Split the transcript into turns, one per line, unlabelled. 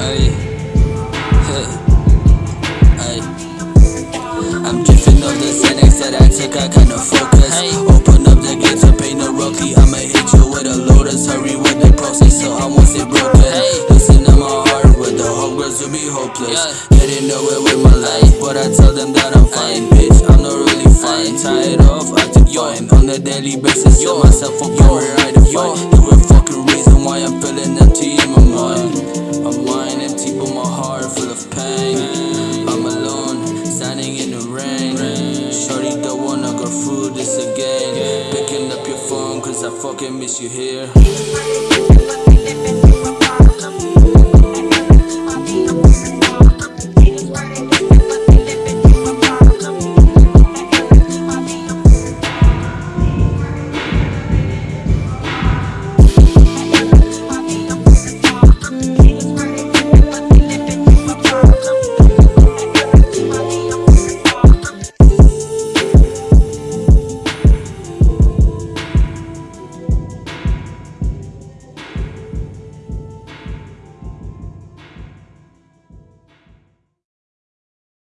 Ay, ay. I'm drifting off the Xanax that I took, I kinda focus. Open up the gates to paint a rookie. I'ma hit you with a lotus. Hurry with the process, so I won't stay broken. Listen to my heart with the hope girls to be hopeless. Getting nowhere with my life, but I tell them that I'm fine, bitch. I'm not really fine. Tired of acting fine on a daily basis. Tell myself I'm right again. Picking up your phone, cause I fucking miss you here.